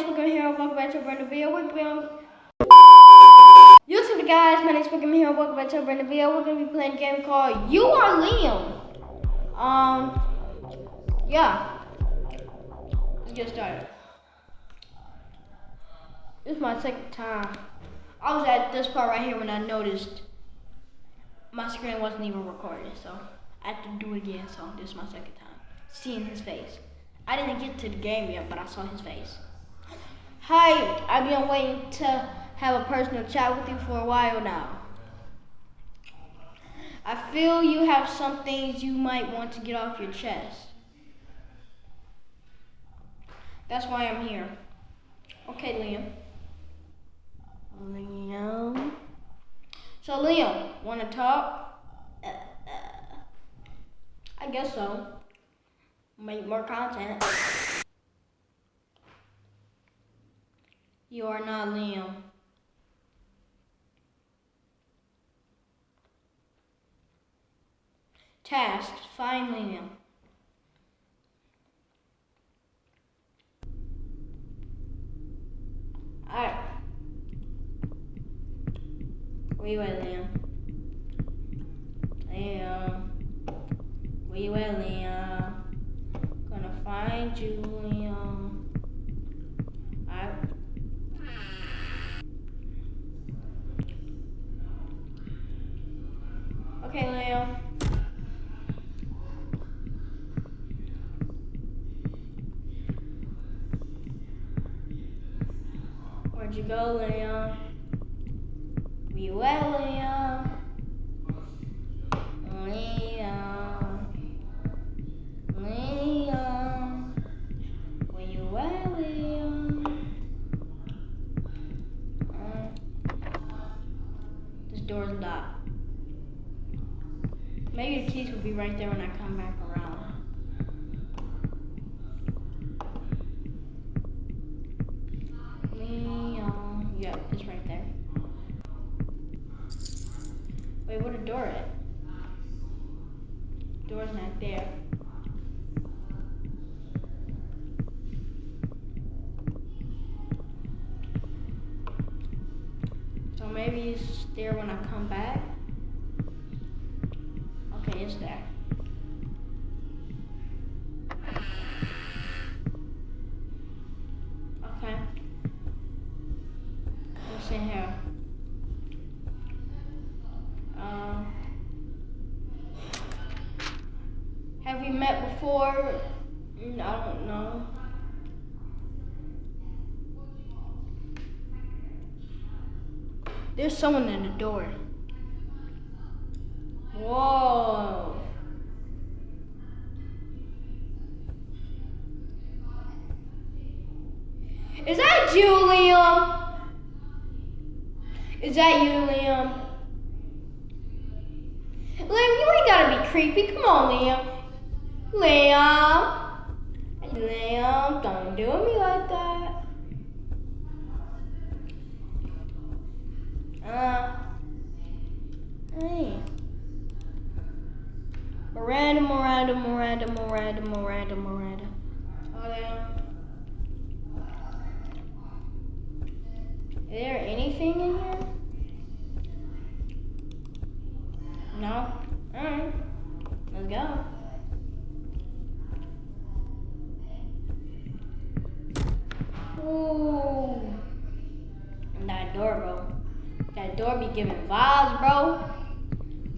Pokemon Hero. Welcome back to a brand new video. We're. YouTube guys, my name name's Pokemon Hero. Welcome back to a brand new video. We're gonna be playing a game called You Are Liam. Um, yeah. Let's get started. This is my second time. I was at this part right here when I noticed my screen wasn't even recorded, so I had to do it again. So this is my second time seeing his face. I didn't get to the game yet, but I saw his face. Hi, I've been waiting to have a personal chat with you for a while now. I feel you have some things you might want to get off your chest. That's why I'm here. Okay, Liam. Liam. So, Liam, want to talk? Uh, uh, I guess so make more content. You are not Liam. Task, find Liam. Alright. Where you at, Liam? Liam. Where you at, Liam? Gonna find Julian. I We So maybe it's there when I come back. Is there. Okay. What's in here? Um, have we met before? Mm, I don't know. There's someone in the door. Whoa. Is that you, Liam? Is that you, Liam? Liam, you ain't gotta be creepy. Come on, Liam. Liam. Liam, don't do me like that. Uh. Hey. Miranda, Miranda, Miranda, Miranda, Miranda, Miranda. Oh, there. Is there anything in here? No? Alright. Let's go. Ooh. And that door, bro. That door be giving vibes, bro.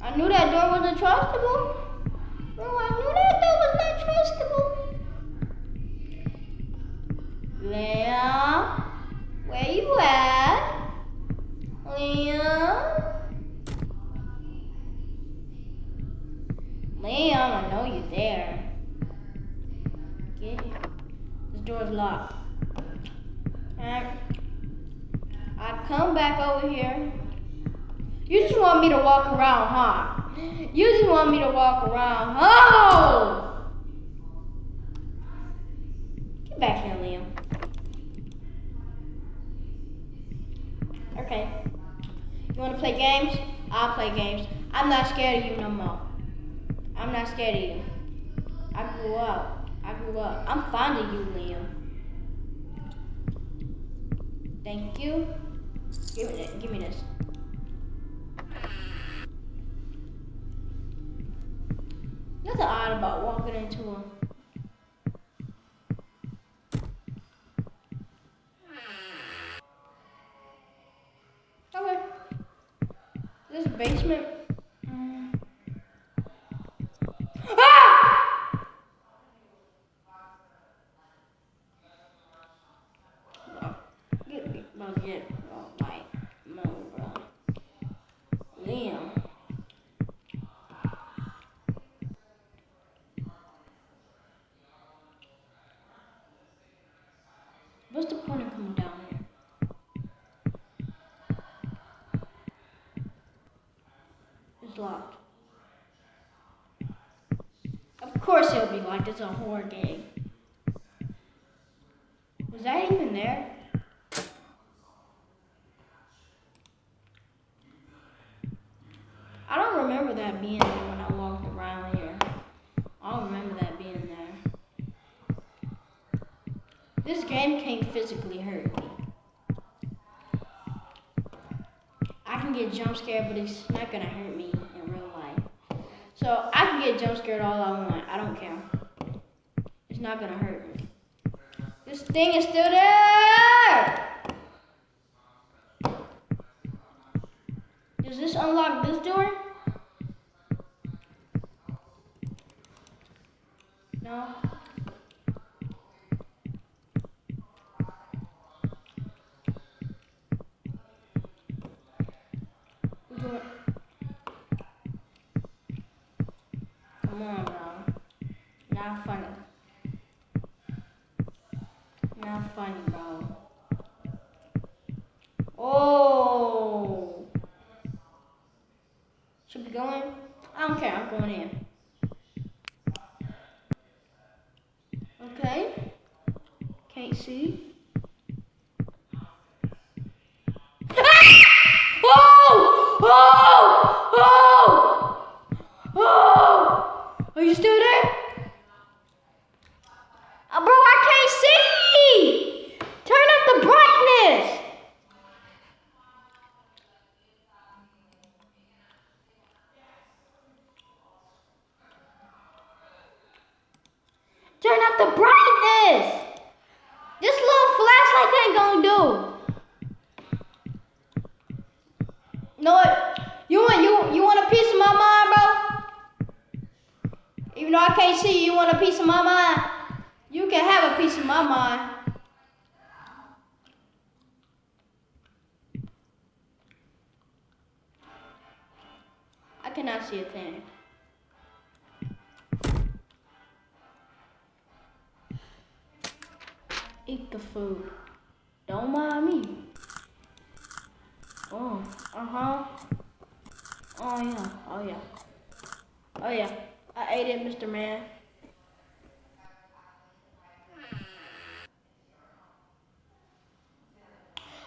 I knew that door wasn't trustable. Bro, I knew that that was not trustable. Liam, where you at? Liam? Liam, I know you're there. Get here. This door's locked. Alright. I come back over here. You just want me to walk around, huh? You just want me to walk around. Oh! Get back here, Liam. Okay. You want to play games? I'll play games. I'm not scared of you no more. I'm not scared of you. I grew up. I grew up. I'm fond of you, Liam. Thank you. Give me. Give me this. Nothing odd about walking into a. Okay. This basement. mm. Ah! Bro, Get me, get, bro, like, move, bro. Liam. What's the point of coming down here? It's locked. Of course it'll be locked. It's a horror game. Was that even there? I don't remember that being there when I walked around here. I don't remember that being there. This game can't physically hurt me. I can get jump scared, but it's not gonna hurt me. So I can get jump scared all I want. I don't care. It's not gonna hurt me. This thing is still there. Does this unlock this door? No. We do it. Come on, bro. Not funny. Not funny, bro. Oh. Should we go? I don't care. I'm going in. Okay. Can't see. Oh! Oh! Oh! Oh! Are you still there? Turn up the brightness! This little flashlight ain't gonna do. You know what? You want you you want a piece of my mind, bro? Even though I can't see you, you want a piece of my mind? You can have a piece of my mind. I cannot see a thing. The food. Don't mind me. Oh, uh huh. Oh yeah, oh yeah. Oh yeah. I ate it, Mr. Man.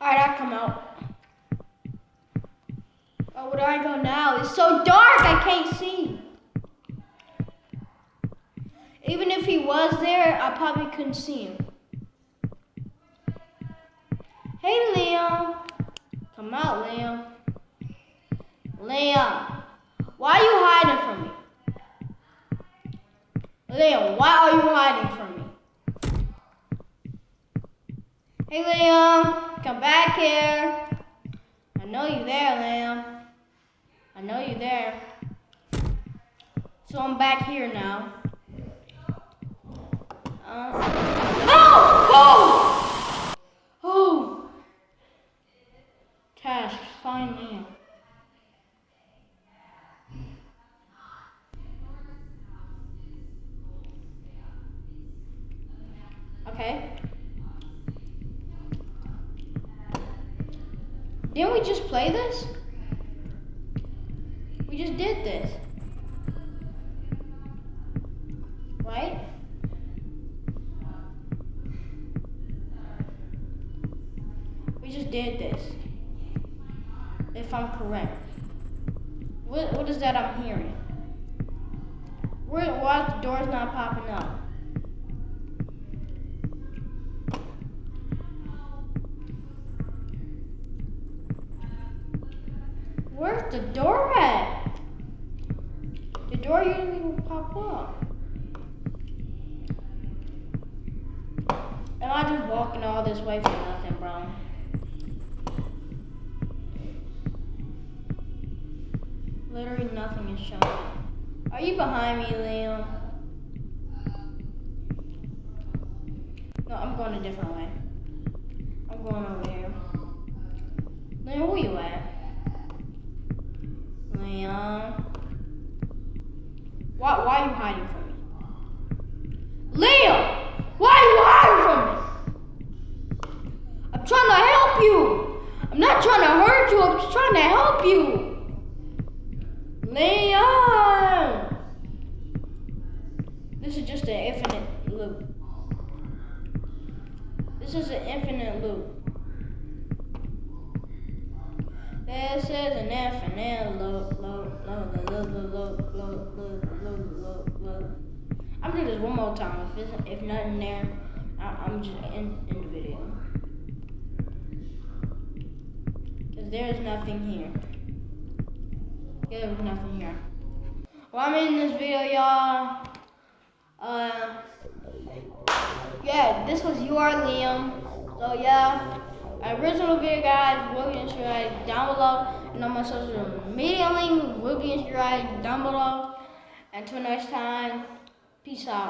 Alright, I come out. Oh, where do I go now? It's so dark, I can't see. Even if he was there, I probably couldn't see him. Hey, Liam. Come out, Liam. Liam, why are you hiding from me? Liam, why are you hiding from me? Hey, Liam, come back here. I know you there, Liam. I know you there. So I'm back here now. Uh, oh! Oh! Oh! Cash, find Liam. Okay. Didn't we just play this? We just did this. Right? We just did this if I'm correct. What, what is that I'm hearing? Where, why is the door's not popping up? Where's the door at? The door didn't even pop up. Am I just walking all this way for nothing, bro? Literally nothing is showing. Are you behind me, Liam? No, I'm going a different way. I'm going over here. Liam, where you at? Liam. Why, why are you hiding from me? Liam! Why are you hiding from me? I'm trying to help you. I'm not trying to hurt you. I'm just trying to help you. Liam! This is just an infinite loop. This is an infinite loop. This is an infinite loop, loop, loop, loop, loop, loop, loop, loop, loop, loop, loop. I'm gonna do this one more time. If it's, if nothing there, I, I'm just in, in the video. Cause there's nothing here. Yeah, there's nothing here. Well, I'm in this video, y'all. Uh, yeah, this was You Are Liam. So, yeah, original video, guys, will be described down below. And on my social media link will be in described down below. Until next time, peace out.